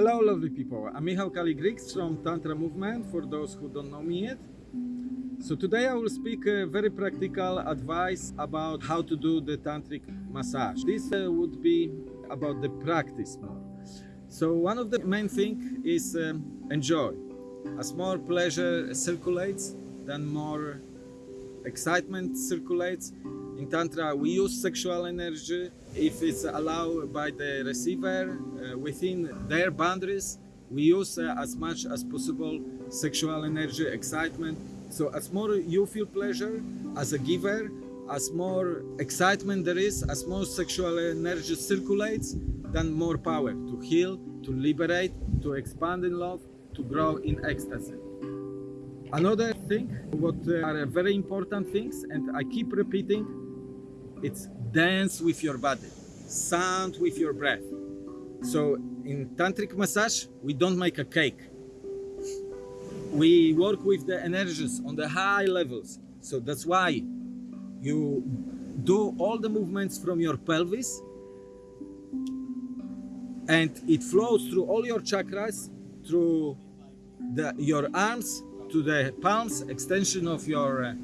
Hello, lovely people. I'm Michał Kaligriks from Tantra Movement, for those who don't know me yet. So today I will speak uh, very practical advice about how to do the tantric massage. This uh, would be about the practice more. So one of the main thing is um, enjoy. As more pleasure circulates, then more excitement circulates. In Tantra, we use sexual energy. If it's allowed by the receiver uh, within their boundaries, we use uh, as much as possible sexual energy, excitement. So as more you feel pleasure as a giver, as more excitement there is, as more sexual energy circulates, then more power to heal, to liberate, to expand in love, to grow in ecstasy. Another thing, what uh, are very important things, and I keep repeating, it's dance with your body, sound with your breath. So in tantric massage, we don't make a cake. We work with the energies on the high levels. So that's why you do all the movements from your pelvis and it flows through all your chakras, through the, your arms, to the palms, extension of your uh,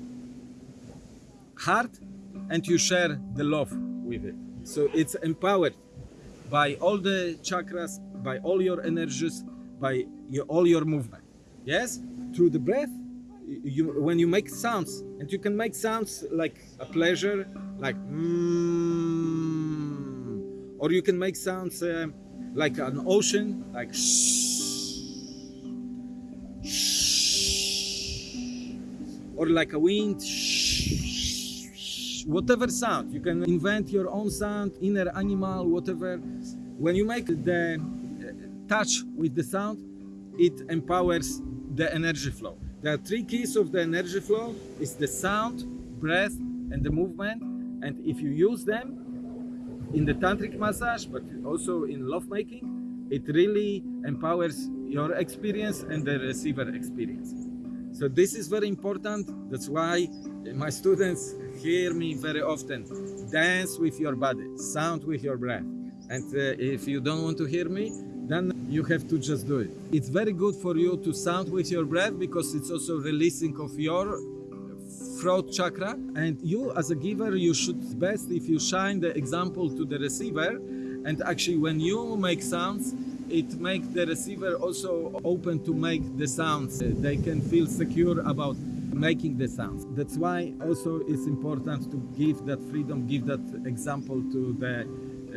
heart, and you share the love with it. So it's empowered by all the chakras, by all your energies, by your, all your movement. Yes, through the breath, you, when you make sounds, and you can make sounds like a pleasure, like mm, or you can make sounds uh, like an ocean, like shh, or like a wind, whatever sound. You can invent your own sound, inner animal, whatever. When you make the uh, touch with the sound, it empowers the energy flow. There are three keys of the energy flow. It's the sound, breath, and the movement. And if you use them in the tantric massage, but also in lovemaking, it really empowers your experience and the receiver experience. So this is very important. That's why my students hear me very often. Dance with your body, sound with your breath. And uh, if you don't want to hear me, then you have to just do it. It's very good for you to sound with your breath because it's also releasing of your throat chakra and you as a giver you should best if you shine the example to the receiver and actually when you make sounds it makes the receiver also open to make the sounds. Uh, they can feel secure about making the sounds. That's why also it's important to give that freedom give that example to the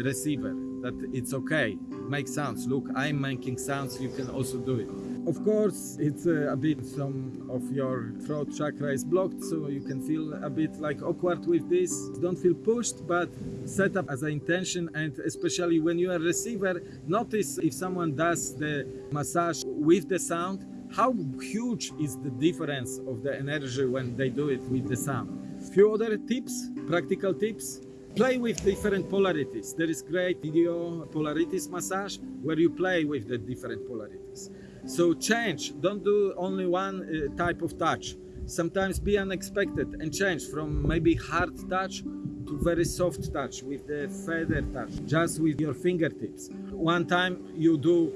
receiver that it's okay make sounds. Look i'm making sounds you can also do it of course it's uh, a bit some of your throat chakra is blocked so you can feel a bit like awkward with this don't feel pushed but set up as an intention and especially when you are a receiver notice if someone does the massage with the sound how huge is the difference of the energy when they do it with the sound few other tips practical tips play with different polarities. There is great video polarities massage where you play with the different polarities. So change, don't do only one uh, type of touch. Sometimes be unexpected and change from maybe hard touch to very soft touch with the feather touch, just with your fingertips. One time you do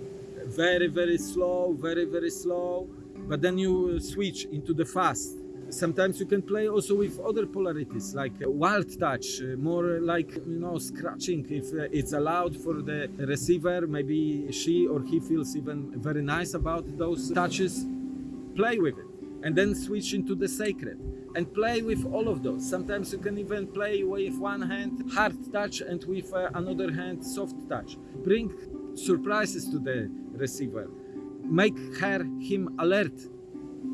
very, very slow, very, very slow, but then you switch into the fast Sometimes you can play also with other polarities, like wild touch, uh, more like, you know, scratching. If uh, it's allowed for the receiver, maybe she or he feels even very nice about those touches, play with it. And then switch into the sacred and play with all of those. Sometimes you can even play with one hand hard touch and with uh, another hand soft touch. Bring surprises to the receiver. Make her, him alert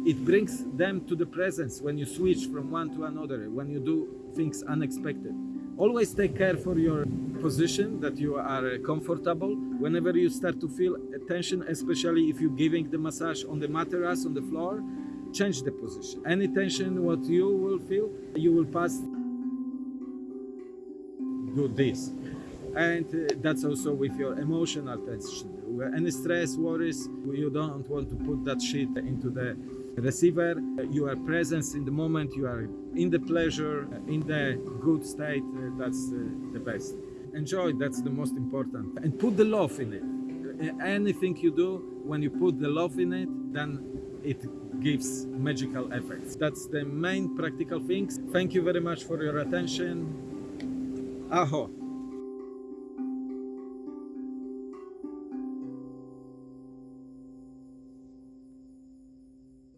it brings them to the presence when you switch from one to another, when you do things unexpected. Always take care for your position that you are comfortable. Whenever you start to feel tension, especially if you're giving the massage on the mattress, on the floor, change the position. Any tension what you will feel, you will pass do this. And uh, that's also with your emotional tension. Any stress, worries, you don't want to put that shit into the receiver. You are present in the moment, you are in the pleasure, in the good state, that's uh, the best. Enjoy, that's the most important. And put the love in it. uh, anything you do, when you put the love in it, then it gives magical effects. That's the main practical things. Thank you very much for your attention. Aho.